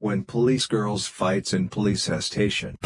when police girls fights in police station.